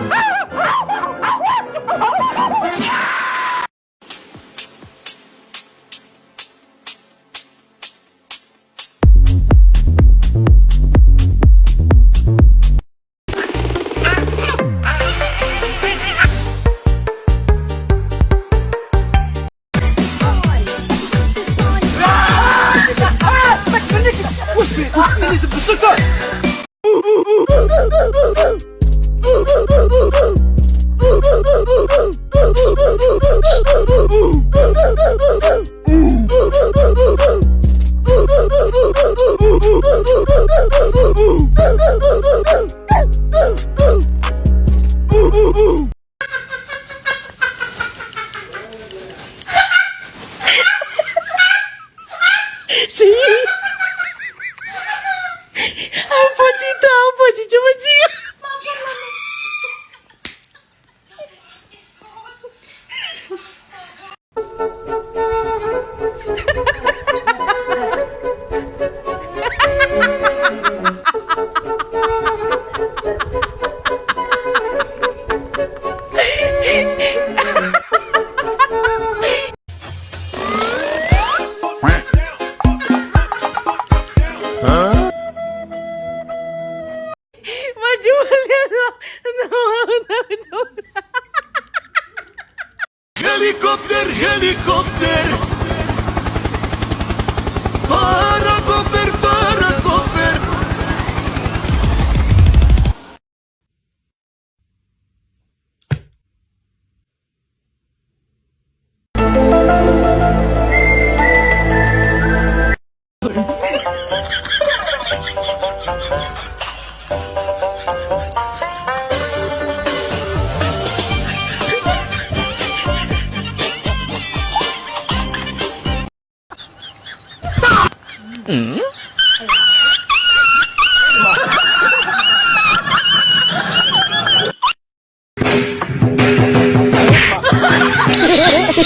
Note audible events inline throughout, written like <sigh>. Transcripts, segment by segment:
Sí. <laughs> no,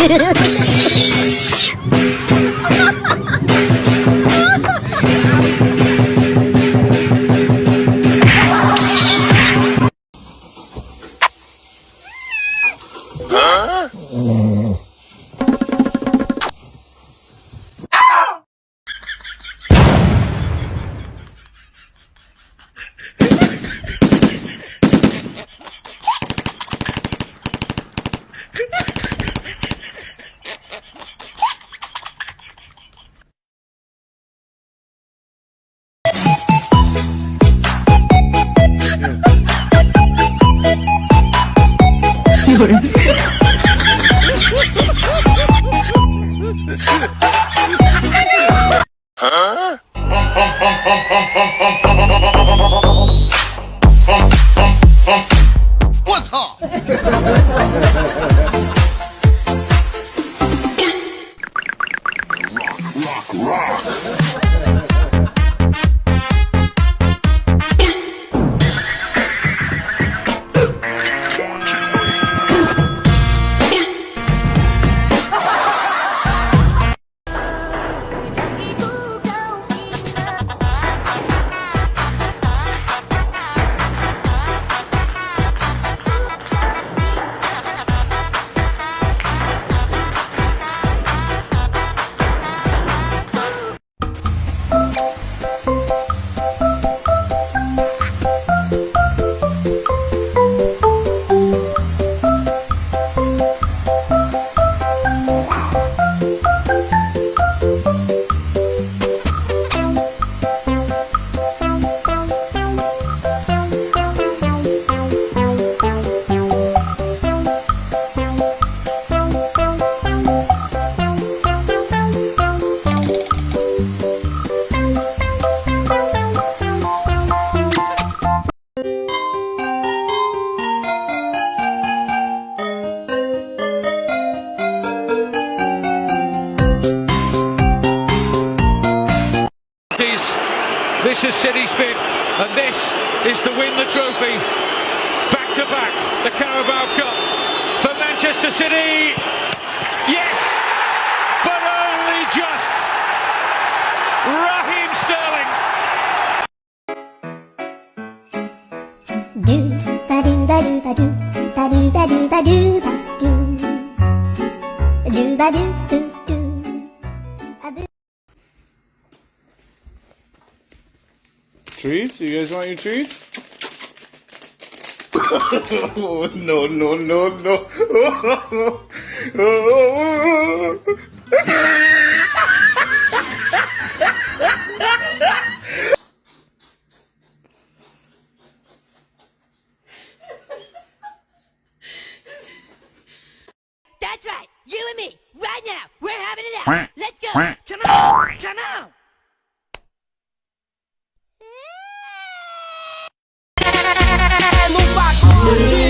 Altyazı 我操。to City's bid, and this is to win the trophy back to back, the Carabao Cup for Manchester City. Yes, but only just. Raheem Sterling. Do ba do ba do ba do ba do ba do ba do ba do ba do. Treats? You guys want your treats? oh, <laughs> no, no, no, no. <laughs> <laughs> Just